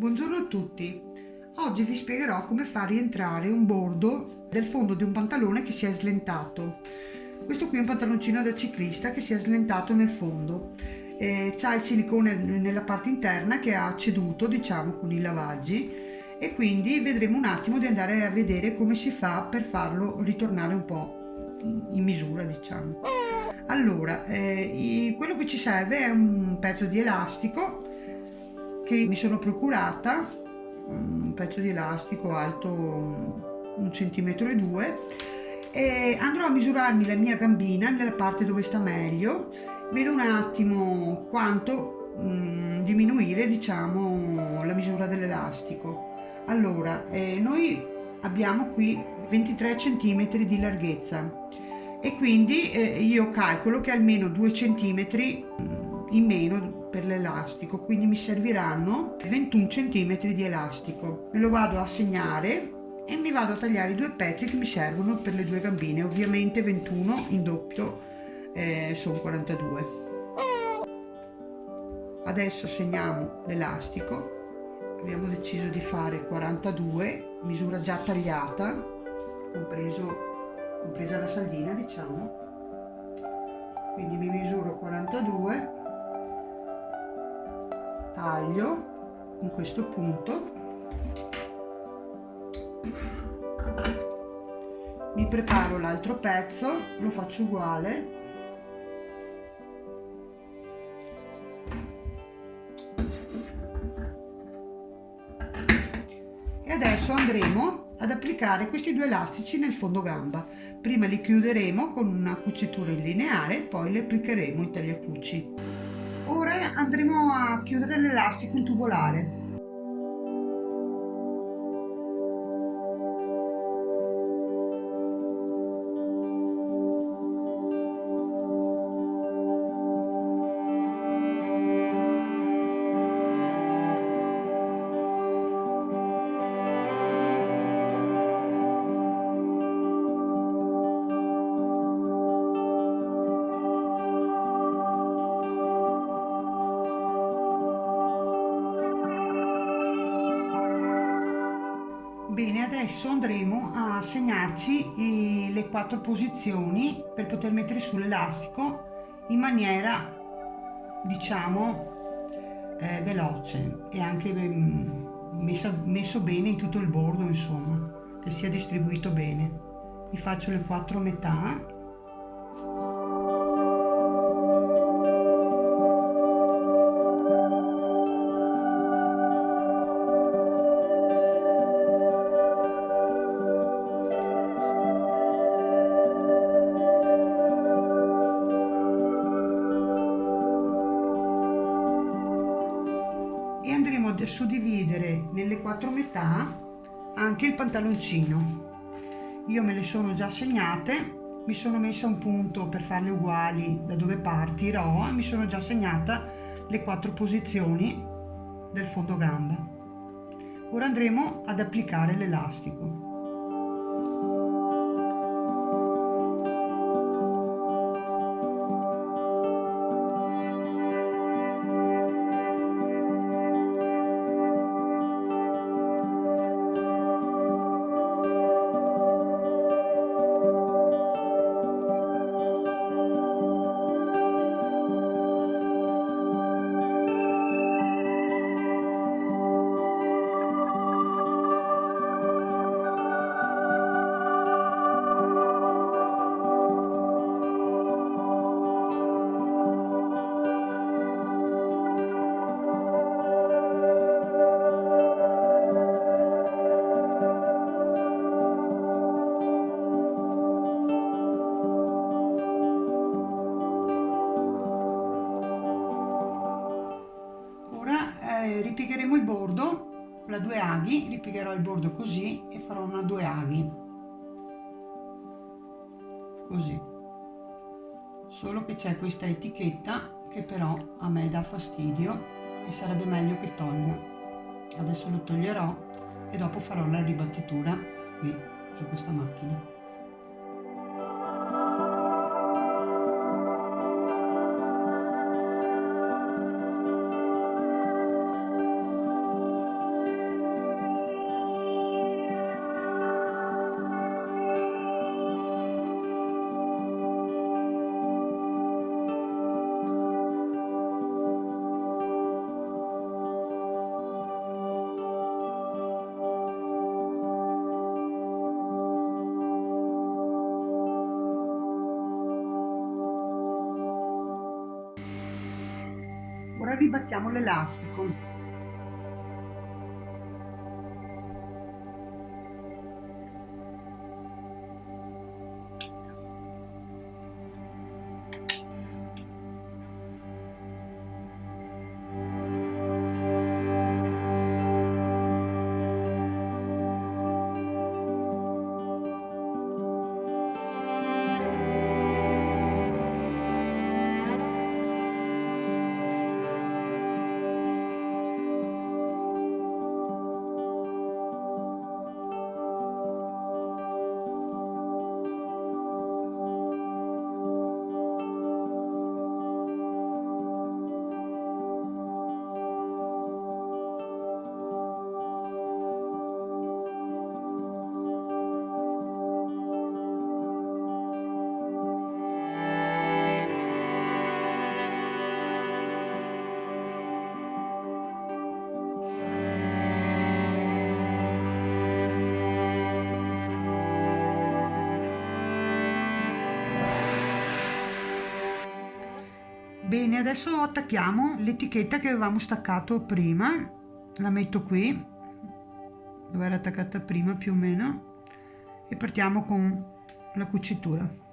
Buongiorno a tutti, oggi vi spiegherò come far rientrare un bordo del fondo di un pantalone che si è slentato. Questo qui è un pantaloncino da ciclista che si è slentato nel fondo. Eh, C'ha il silicone nella parte interna che ha ceduto diciamo con i lavaggi e quindi vedremo un attimo di andare a vedere come si fa per farlo ritornare un po' in misura diciamo. Allora, eh, quello che ci serve è un pezzo di elastico che mi sono procurata, un pezzo di elastico alto un centimetro e due e andrò a misurarmi la mia gambina nella parte dove sta meglio. Vedo un attimo quanto mh, mm, diminuire diciamo la misura dell'elastico. Allora eh, noi abbiamo qui 23 centimetri di larghezza e quindi eh, io calcolo che almeno 2 centimetri mm, in meno per l'elastico quindi mi serviranno 21 centimetri di elastico. Me lo vado a segnare e mi vado a tagliare i due pezzi che mi servono per le due gambine. Ovviamente 21 in doppio eh, sono 42 adesso segniamo l'elastico. Abbiamo deciso di fare 42 misura già tagliata compreso compresa la saldina diciamo. Quindi mi misuro 42 taglio in questo punto. Mi preparo l'altro pezzo lo faccio uguale. E adesso andremo ad applicare questi due elastici nel fondo gamba. Prima li chiuderemo con una cucitura in lineare poi li applicheremo in tagliacuci ora andremo a chiudere l'elastico in tubolare Bene, adesso andremo a segnarci le quattro posizioni per poter mettere su l'elastico in maniera, diciamo, eh, veloce e anche mm, messo, messo bene in tutto il bordo, insomma, che sia distribuito bene. Vi faccio le quattro metà suddividere nelle quattro metà anche il pantaloncino. Io me le sono già segnate mi sono messa un punto per farle uguali da dove partirò e mi sono già segnata le quattro posizioni del fondo gamba ora andremo ad applicare l'elastico ripiegheremo il bordo la due aghi ripiegherò il bordo così e farò una due aghi. Così. Solo che c'è questa etichetta che però a me dà fastidio e sarebbe meglio che tolga adesso lo toglierò e dopo farò la ribattitura qui su questa macchina ora ribattiamo l'elastico Bene, adesso attacchiamo l'etichetta che avevamo staccato prima, la metto qui, dove era attaccata prima più o meno, e partiamo con la cucitura.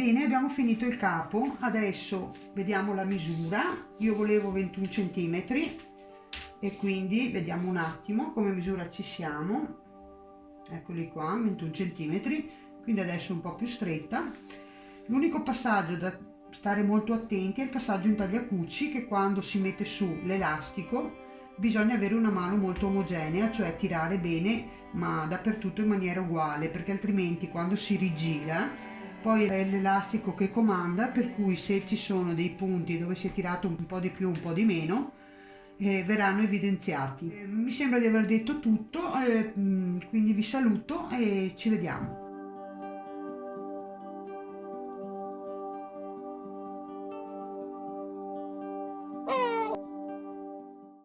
Bene, abbiamo finito il capo, adesso vediamo la misura, io volevo 21 cm e quindi vediamo un attimo come misura ci siamo, eccoli qua, 21 cm, quindi adesso un po' più stretta. L'unico passaggio da stare molto attenti è il passaggio in tagliacucci che quando si mette su l'elastico bisogna avere una mano molto omogenea, cioè tirare bene ma dappertutto in maniera uguale perché altrimenti quando si rigira poi è l'elastico che comanda per cui se ci sono dei punti dove si è tirato un po' di più un po' di meno eh, verranno evidenziati. Eh, mi sembra di aver detto tutto eh, quindi vi saluto e ci vediamo